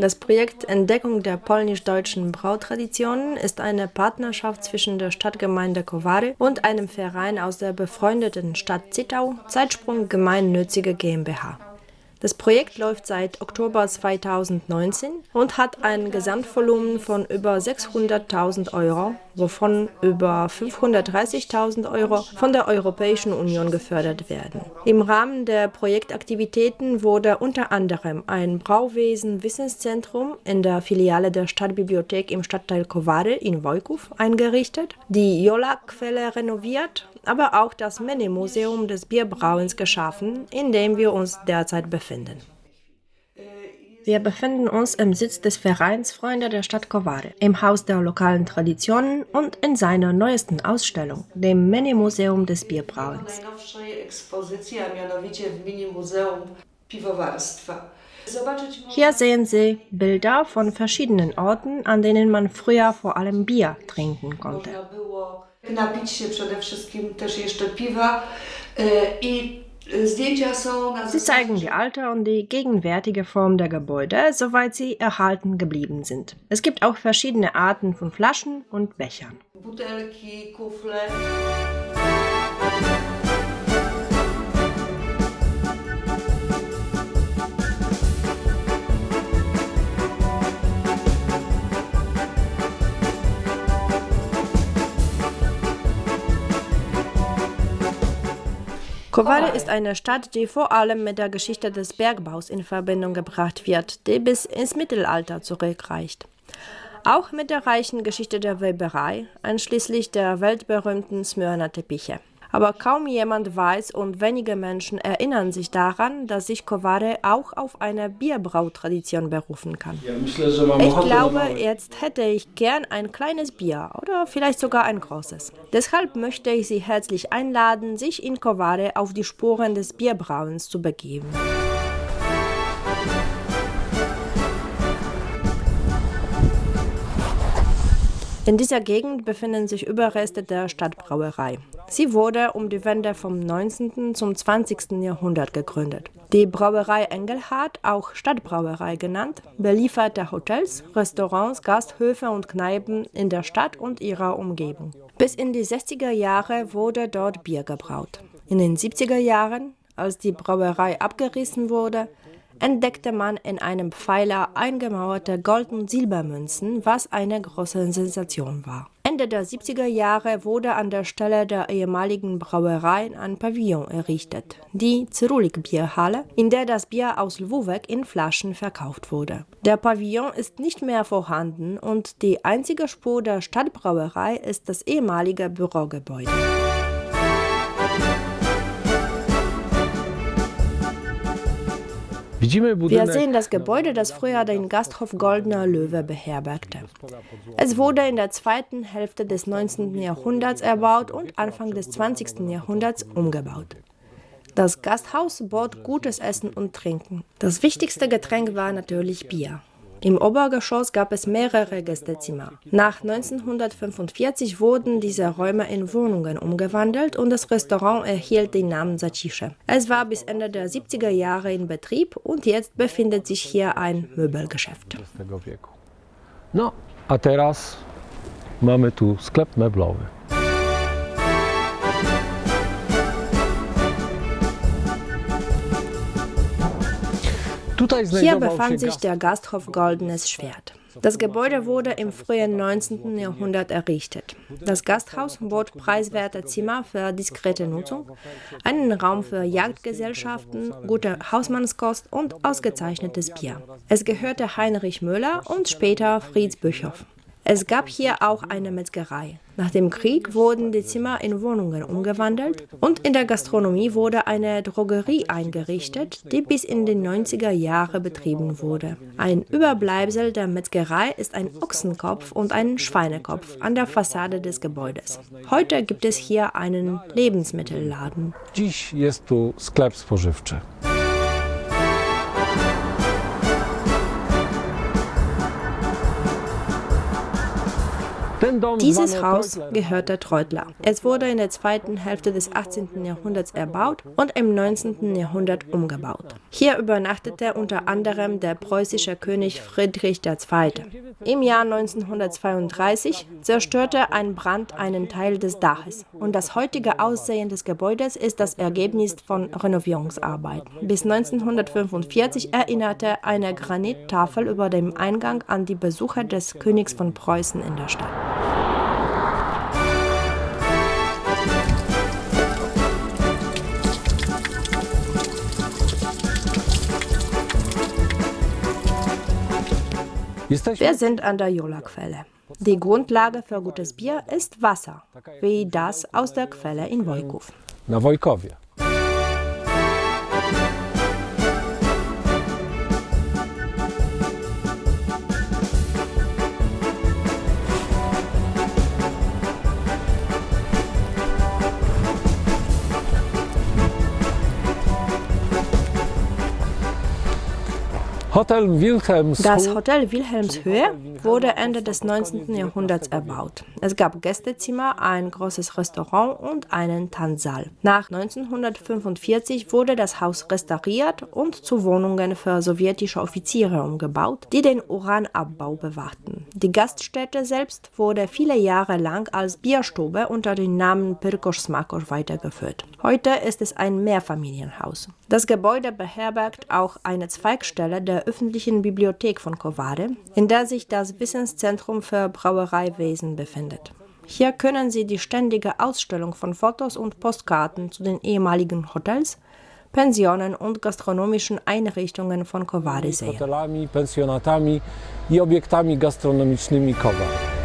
Das Projekt Entdeckung der polnisch-deutschen Brautraditionen ist eine Partnerschaft zwischen der Stadtgemeinde Kowary und einem Verein aus der befreundeten Stadt Zittau, Zeitsprung Gemeinnützige GmbH. Das Projekt läuft seit Oktober 2019 und hat ein Gesamtvolumen von über 600.000 Euro, wovon über 530.000 Euro von der Europäischen Union gefördert werden. Im Rahmen der Projektaktivitäten wurde unter anderem ein Brauwesen-Wissenszentrum in der Filiale der Stadtbibliothek im Stadtteil Kowary in Wojków eingerichtet, die Jola-Quelle renoviert aber auch das Mini-Museum des Bierbrauens geschaffen, in dem wir uns derzeit befinden. Wir befinden uns im Sitz des Vereins Freunde der Stadt Kowary, im Haus der lokalen Traditionen und in seiner neuesten Ausstellung, dem Mini-Museum des Bierbrauens. Hier sehen Sie Bilder von verschiedenen Orten, an denen man früher vor allem Bier trinken konnte. Napić się przede wszystkim też jeszcze piwa i Sie zeigen die alte und die gegenwärtige Form der Gebäude, soweit sie erhalten geblieben sind. Es gibt auch verschiedene Arten von Flaschen und Bechern. Butelki, Kufle. Kowale ist eine Stadt, die vor allem mit der Geschichte des Bergbaus in Verbindung gebracht wird, die bis ins Mittelalter zurückreicht. Auch mit der reichen Geschichte der Weberei, einschließlich der weltberühmten Smyrna Teppiche aber kaum jemand weiß und wenige Menschen erinnern sich daran, dass sich Koware auch auf eine Bierbrautradition berufen kann. Ich glaube, jetzt hätte ich gern ein kleines Bier oder vielleicht sogar ein großes. Deshalb möchte ich Sie herzlich einladen, sich in Koware auf die Spuren des Bierbrauens zu begeben. In dieser Gegend befinden sich Überreste der Stadtbrauerei. Sie wurde um die Wende vom 19. zum 20. Jahrhundert gegründet. Die Brauerei Engelhardt, auch Stadtbrauerei genannt, belieferte Hotels, Restaurants, Gasthöfe und Kneipen in der Stadt und ihrer Umgebung. Bis in die 60er Jahre wurde dort Bier gebraut. In den 70er Jahren, als die Brauerei abgerissen wurde, entdeckte man in einem Pfeiler eingemauerte Gold- und Silbermünzen, was eine große Sensation war. Ende der 70er Jahre wurde an der Stelle der ehemaligen Brauerei ein Pavillon errichtet, die Cyrulik Bierhalle, in der das Bier aus Lwówek in Flaschen verkauft wurde. Der Pavillon ist nicht mehr vorhanden und die einzige Spur der Stadtbrauerei ist das ehemalige Bürogebäude. Wir sehen das Gebäude, das früher den Gasthof Goldener Löwe beherbergte. Es wurde in der zweiten Hälfte des 19. Jahrhunderts erbaut und Anfang des 20. Jahrhunderts umgebaut. Das Gasthaus bot gutes Essen und Trinken. Das wichtigste Getränk war natürlich Bier. Im Obergeschoss gab es mehrere Gästezimmer. Nach 1945 wurden diese Räume in Wohnungen umgewandelt und das Restaurant erhielt den Namen Zacische. Es war bis Ende der 70er Jahre in Betrieb und jetzt befindet sich hier ein Möbelgeschäft. No, a teraz mamy tu sklep meblowy. Hier befand sich der Gasthof Goldenes Schwert. Das Gebäude wurde im frühen 19. Jahrhundert errichtet. Das Gasthaus bot preiswerte Zimmer für diskrete Nutzung, einen Raum für Jagdgesellschaften, gute Hausmannskost und ausgezeichnetes Bier. Es gehörte Heinrich Müller und später Fritz Büchow. Es gab hier auch eine Metzgerei. Nach dem Krieg wurden die Zimmer in Wohnungen umgewandelt und in der Gastronomie wurde eine Drogerie eingerichtet, die bis in die 90er Jahre betrieben wurde. Ein Überbleibsel der Metzgerei ist ein Ochsenkopf und ein Schweinekopf an der Fassade des Gebäudes. Heute gibt es hier einen Lebensmittelladen. Dziś jest tu sklep spożywczy. Dieses Haus gehört der Treutler. Es wurde in der zweiten Hälfte des 18. Jahrhunderts erbaut und im 19. Jahrhundert umgebaut. Hier übernachtete unter anderem der preußische König Friedrich II. Im Jahr 1932 zerstörte ein Brand einen Teil des Daches und das heutige Aussehen des Gebäudes ist das Ergebnis von Renovierungsarbeiten. Bis 1945 erinnerte eine Granittafel über dem Eingang an die Besucher des Königs von Preußen in der Stadt. Wir sind an der Jola-Quelle. Die Grundlage für gutes Bier ist Wasser, wie das aus der Quelle in Wojków. Na Wojkowie. Hotel Wilhelms Das Hotel Wilhelmshöhe wurde Ende des 19. Jahrhunderts erbaut. Es gab Gästezimmer, ein großes Restaurant und einen Tanzsaal. Nach 1945 wurde das Haus restauriert und zu Wohnungen für sowjetische Offiziere umgebaut, die den Uranabbau bewachten. Die Gaststätte selbst wurde viele Jahre lang als Bierstube unter dem Namen Pirkoš Smakoš weitergeführt. Heute ist es ein Mehrfamilienhaus. Das Gebäude beherbergt auch eine Zweigstelle der öffentlichen Bibliothek von Koware, in der sich das Wissenszentrum für Brauereiwesen befindet. Hier können Sie die ständige Ausstellung von Fotos und Postkarten zu den ehemaligen Hotels, Pensionen und gastronomischen Einrichtungen von Kowary sehen. hotelami, pensjonatami i obiektami gastronomicznymi Kowar.